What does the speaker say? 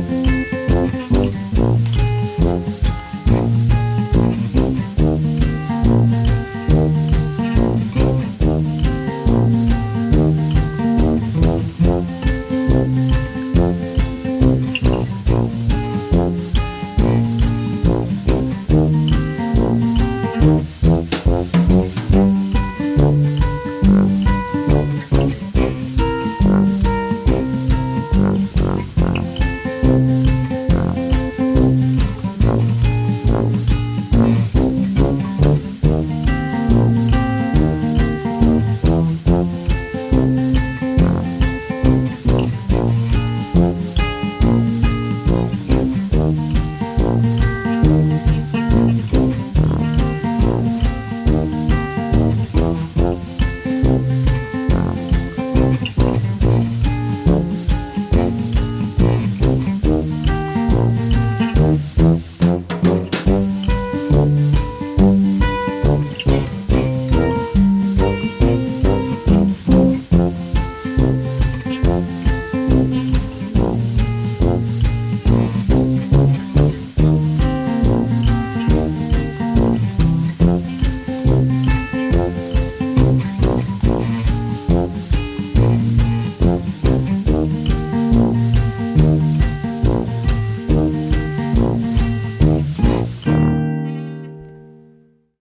Bye.